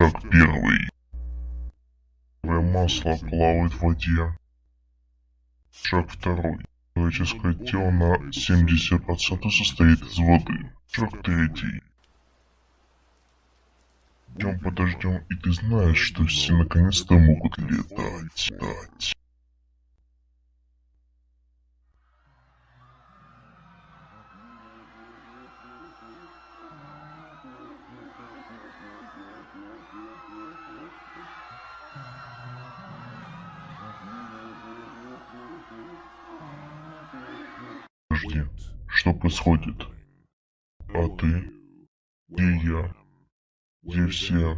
Шаг первый. Масло плавает в воде. Шаг второй. Человеческое тело на 70% состоит из воды. Шаг третий. Идем подождем, и ты знаешь, что все наконец-то могут летать. Где я? Где все?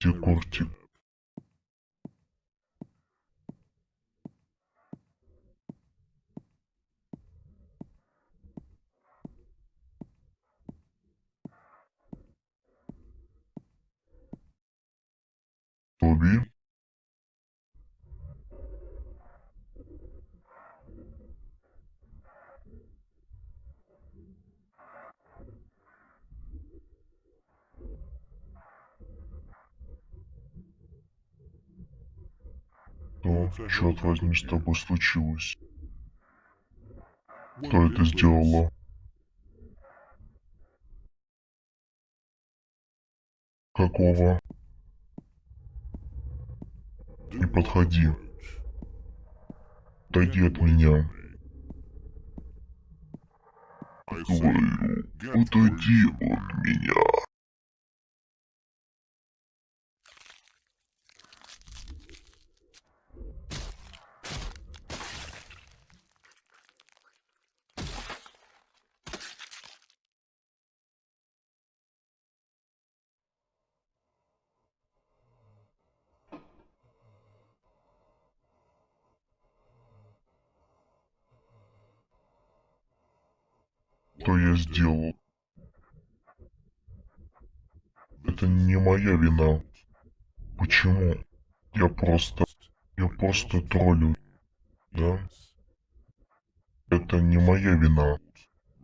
Где Кортик? Тоби? Что, черт возьми, с тобой случилось? Кто это сделала? Какого? Не подходи. Отойди от меня. Говорю, отойди от меня. Что я сделал? Это не моя вина. Почему? Я просто... Я просто троллю. Да? Это не моя вина.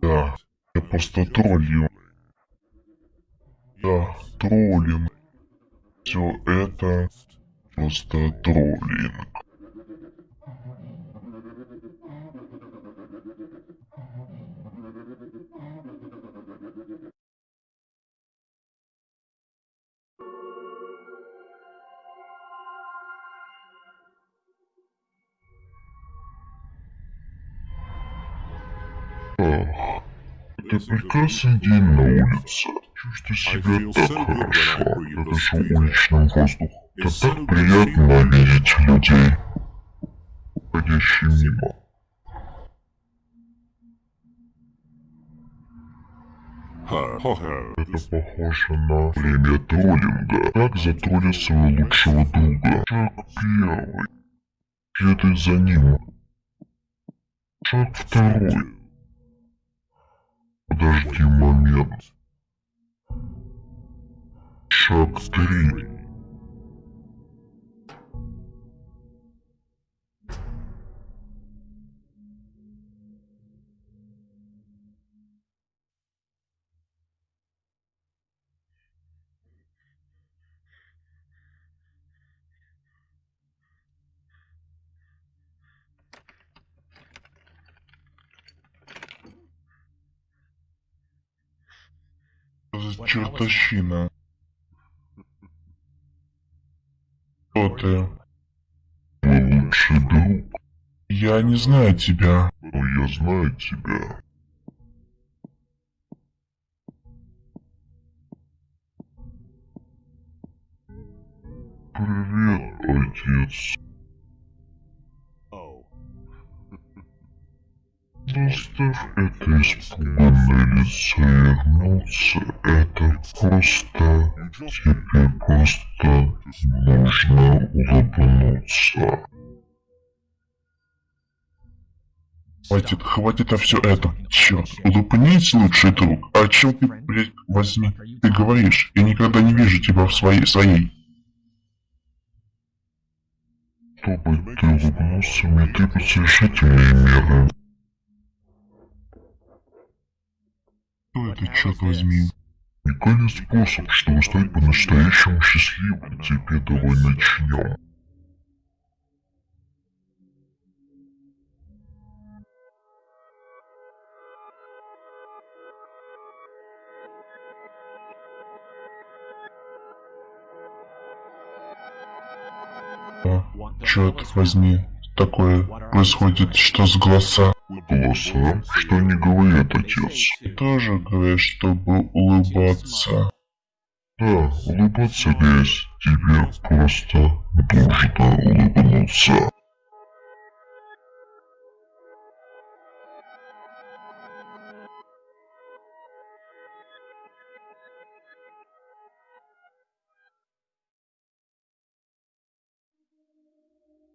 Да. Я просто троллю. Да, троллинг. Все это просто троллинг. Прекрасный день на улице. Чувствую себя так хорошо. Я дышу уличным воздухом. Это так приятно видеть людей, ходящие мимо. Это похоже на время троллинга. Как затроллить своего лучшего друга. Шаг первый. Следуй за ним. Шаг второй. Подожди момент. Шаг три. Чертовщина? Кто ты? Мой лучший друг. Я не знаю тебя. Но я знаю тебя. Привет, отец. Заставь это испуганное лицо вернуться. Это просто... Тебе просто нужно улыбнуться. Хватит, хватит на все это. Черт, улыбнись, лучший друг. О чем ты, блядь, возьми? Ты говоришь, я никогда не вижу тебя в своей, своей. Чтобы ты улыбнулся, мне требуются решительные меры. Это, черт возьми? Уникальный способ, чтобы стать по-настоящему счастливым. Теперь давай начнем. А, черт возьми, такое происходит, что с голоса? Голоса? Что они говорят, отец? Тоже говорят, чтобы улыбаться. Да, улыбаться весь. Тебе просто нужно улыбнуться.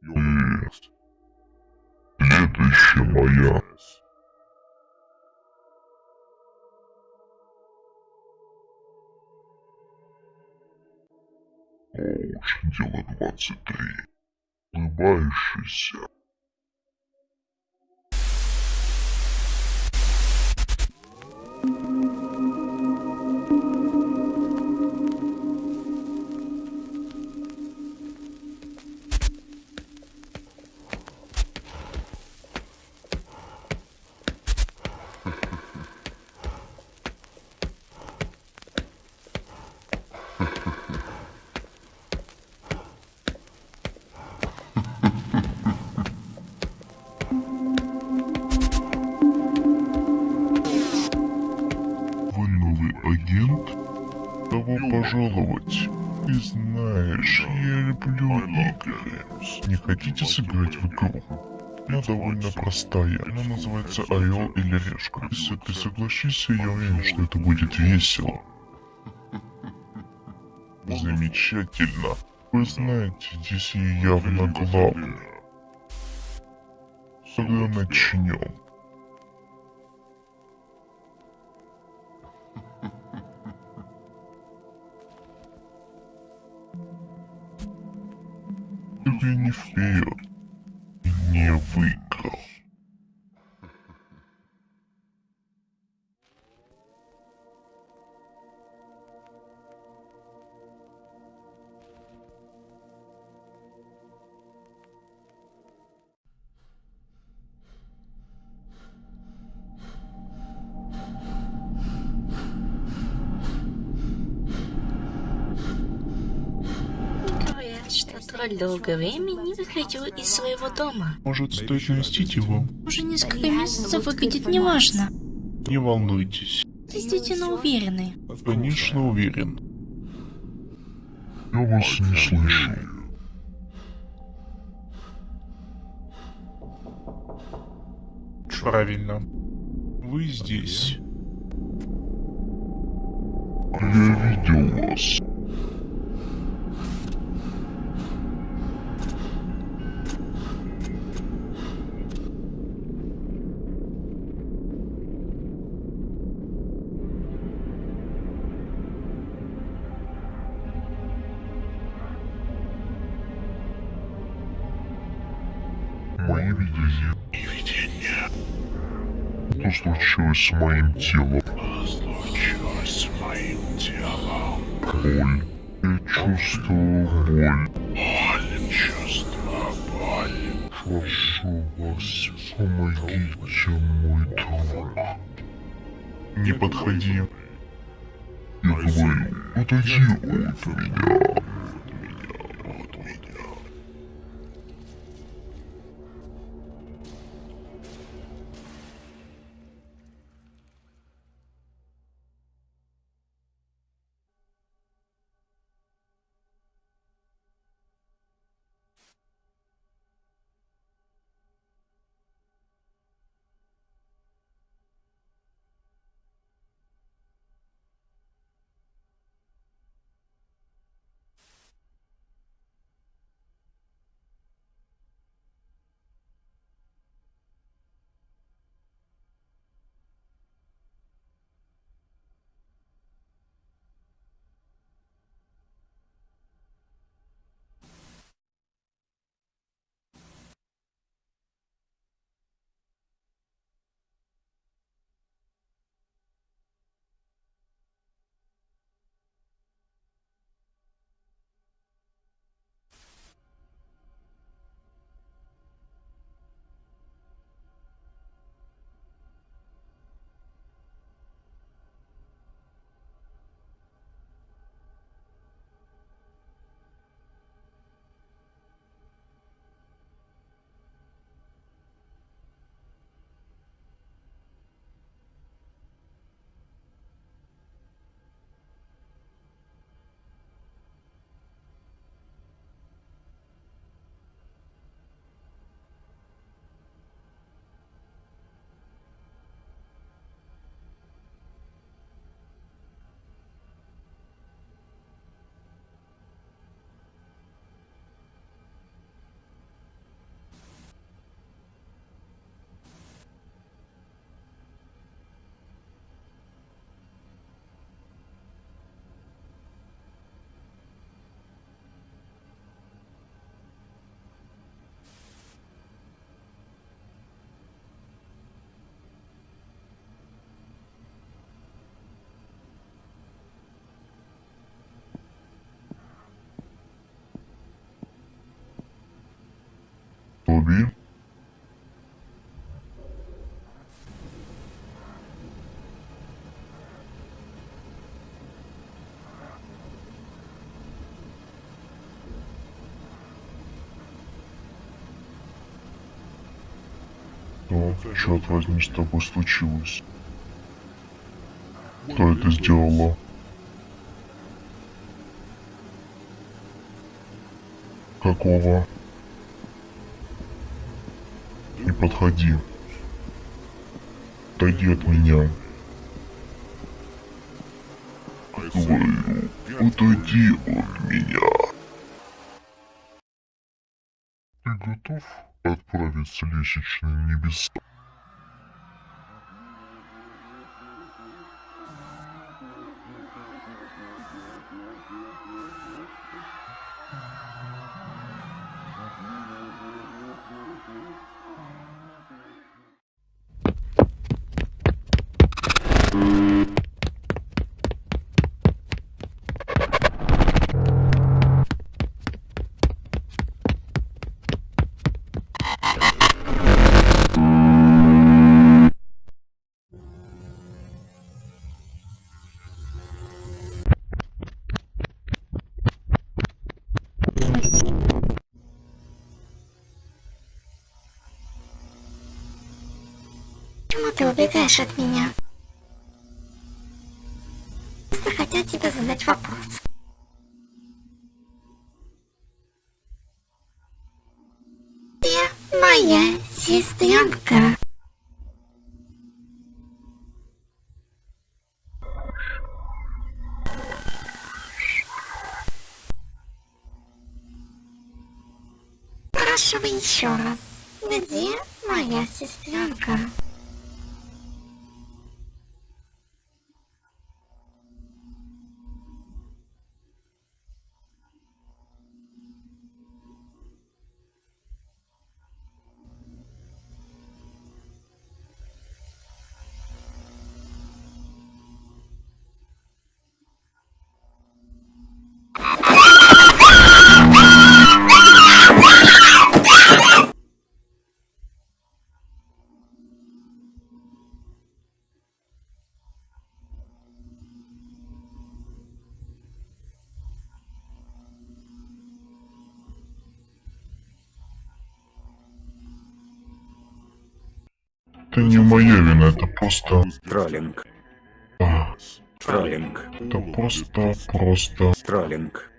Следующая моя. Оуч, дело 23. Улыбающийся. Пожаловать? Ты знаешь, я люблю игры. Не хотите сыграть в игру? Она довольно простая. Она называется Орел или Решка. Если ты согласишься, я уверен, что это будет весело. Замечательно. Вы знаете, здесь я явно главный. Тогда начнем. Тебе не вперед. Не выиграл. Что тролль долгое время не выходил из своего дома. Может, стоит навестить его? Уже несколько месяцев выглядит неважно. Не волнуйтесь. Действительно уверены. Конечно, уверен. Я вас не слышу. Правильно. Вы здесь. Я видел вас. Случилось с моим телом? Случилось с моим телом. Боль. Я чувствую боль. Боль. Чувствую боль. Прошу вас, помогите, мой друг. Не подходи. Я говорю, отойди от меня. Голове? Что, черт возьми, с тобой случилось? Кто это сделала? Какого? Не подходи. Отойди от меня. Говорю, отойди от меня. Ты готов отправиться лестничные небеса? Убегаешь от меня? Просто хотел тебе задать вопрос. Ты моя сестренка. Спрашивай еще раз. Где моя сестренка? Это не моя вина, это просто... Троллинг. а, Троллинг. Это просто, просто... Троллинг.